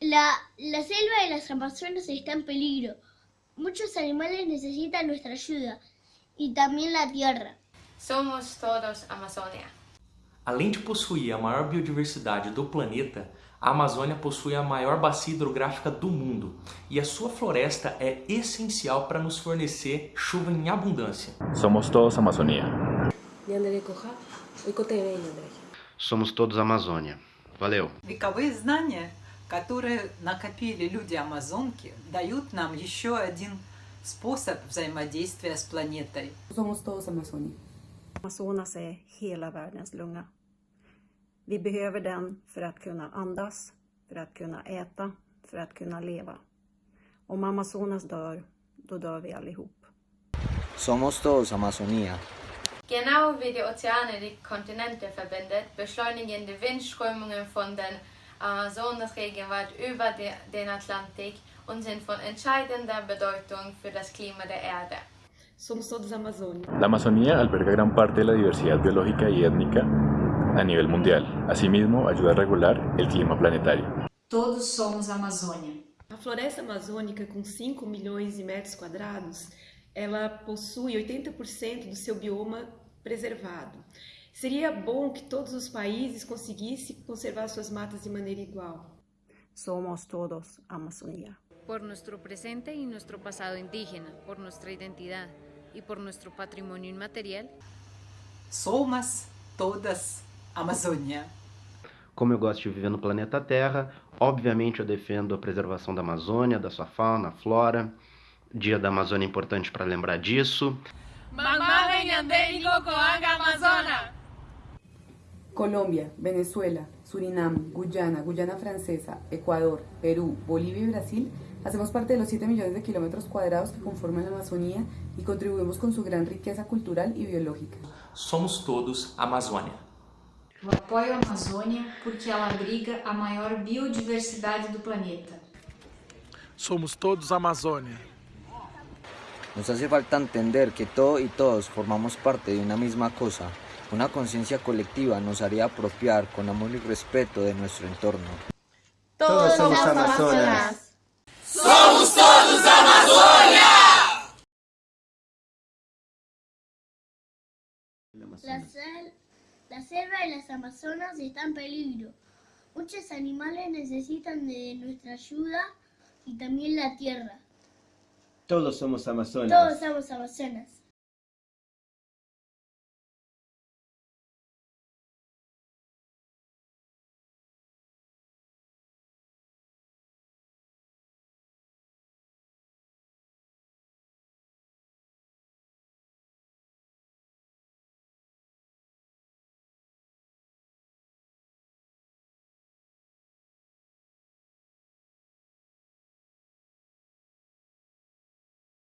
La, la selva de las Amazonas está en peligro. Muchos animales necesitan nuestra ayuda y también la tierra. Somos todos Amazônia. Além de possuir a maior biodiversidade do planeta, a Amazônia possui a maior bacia hidrográfica do mundo e a sua floresta é essencial para nos fornecer chuva em abundância. Somos todos Amazonía. Somos todos Amazônia. Valeu! Вековые знания, которые накопили люди-амазонки, дают нам еще один способ взаимодействия с планетой. Somos todos Amazonia. Amazonas är hela världens lunga. Vi behöver den för att kunna andas, för att kunna äta, för att kunna leva. Om Amazonas dör, då dör vi allihop. Somos todos Amazonía. Genau wie die Ozeane die Kontinente verbindet, beschleunigen die Windströmungen von den Amazonasregenwald über den Atlantik und sind von entscheidender Bedeutung für das Klima der Erde. Somos todos Amazônia. La Amazonía alberga gran parte de la diversidad biológica y étnica a nivel mundial. Asimismo, ayuda a regular el clima planetario. Todos somos Amazônia. A floresta amazônica, com 5 milhões de metros quadrados, ela possui 80% do seu bioma preservado. Seria bom que todos os países conseguissem conservar suas matas de maneira igual. Somos todos Amazonía. Por nuestro presente y nuestro pasado indígena, por nuestra identidad y por nuestro patrimonio inmaterial. Somos todas Amazônia. Como eu gosto de viver no planeta Terra, obviamente eu defendo a preservação da Amazônia, da sua fauna, flora. Dia da Amazônia é importante para lembrar disso. Colombia, Venezuela, Surinam, Guyana, Guyana Francesa, Ecuador, Perú, Bolivia y Brasil hacemos parte de los 7 millones de kilómetros cuadrados que conforman la Amazonía y contribuimos con su gran riqueza cultural y biológica. Somos todos Amazônia. Eu apoio a Amazônia porque ela abriga a maior biodiversidade do planeta. Somos todos Amazônia. Nos hace falta entender que todo y todos formamos parte de una misma cosa. Una conciencia colectiva nos haría apropiar con amor y respeto de nuestro entorno. Todos, somos Amazonas. Somos todos Amazônia! La, sel- la selva de las Amazonas está en peligro. Muchos animales necesitan de nuestra ayuda y también la tierra. Todos somos Amazonas. Todos somos Amazonas.